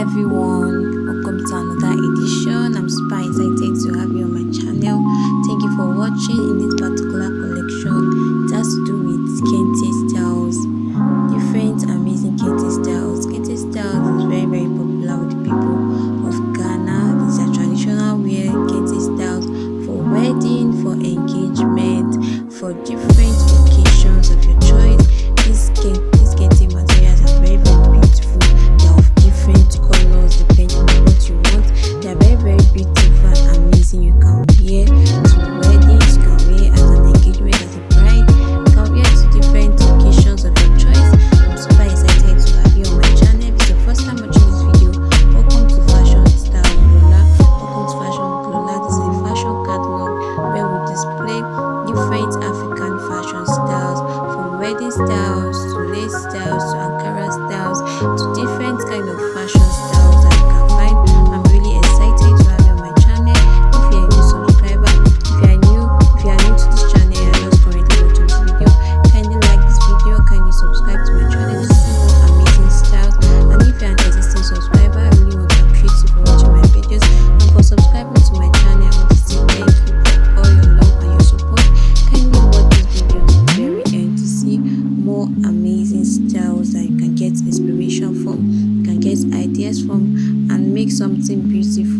everyone. Welcome to another edition. I'm super excited to have you on my Play different African fashion styles from wedding styles to lace styles to styles that you can get inspiration from, you can get ideas from, and make something beautiful.